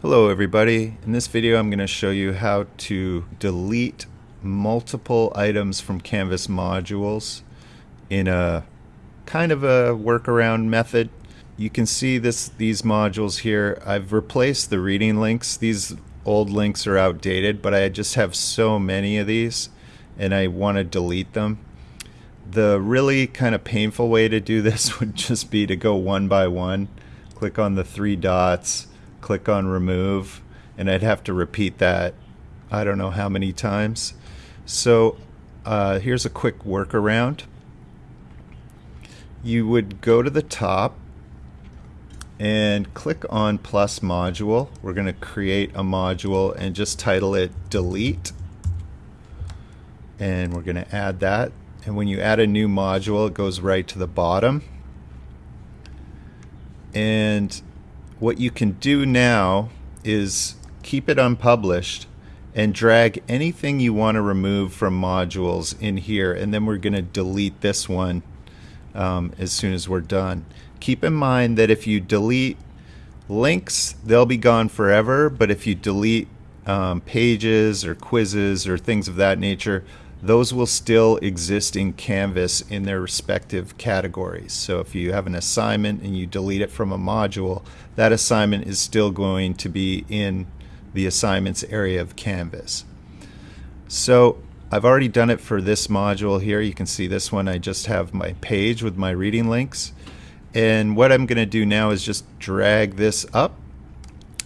Hello everybody. In this video I'm going to show you how to delete multiple items from Canvas modules in a kind of a workaround method. You can see this these modules here. I've replaced the reading links. These old links are outdated, but I just have so many of these and I want to delete them. The really kind of painful way to do this would just be to go one by one. Click on the three dots click on remove and I'd have to repeat that I don't know how many times. So uh, here's a quick workaround. You would go to the top and click on plus module. We're going to create a module and just title it delete. And we're going to add that. And when you add a new module, it goes right to the bottom. And what you can do now is keep it unpublished and drag anything you want to remove from modules in here and then we're going to delete this one um, as soon as we're done. Keep in mind that if you delete links they'll be gone forever but if you delete um, pages or quizzes or things of that nature those will still exist in Canvas in their respective categories. So if you have an assignment and you delete it from a module, that assignment is still going to be in the assignments area of Canvas. So I've already done it for this module here. You can see this one. I just have my page with my reading links. And what I'm going to do now is just drag this up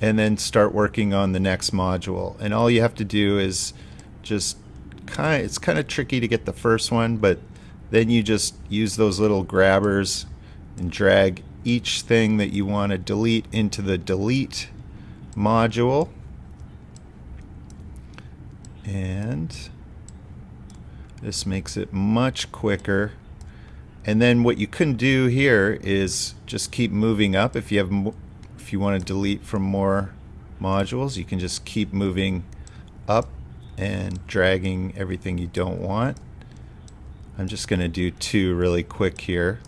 and then start working on the next module. And all you have to do is just kind it's kind of tricky to get the first one, but then you just use those little grabbers and drag each thing that you want to delete into the delete module. And this makes it much quicker. And then what you can do here is just keep moving up. If you have, if you want to delete from more modules, you can just keep moving up and dragging everything you don't want. I'm just going to do two really quick here.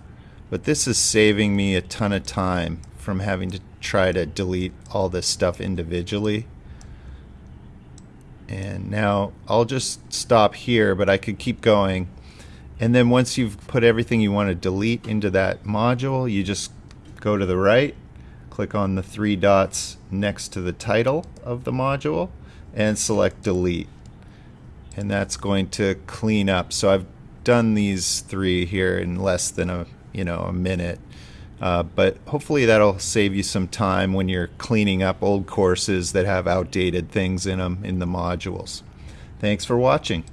But this is saving me a ton of time from having to try to delete all this stuff individually. And now I'll just stop here, but I could keep going. And then once you've put everything you want to delete into that module, you just go to the right, click on the three dots next to the title of the module, and select delete. And that's going to clean up. So I've done these three here in less than a you know a minute. Uh, but hopefully that'll save you some time when you're cleaning up old courses that have outdated things in them in the modules. Thanks for watching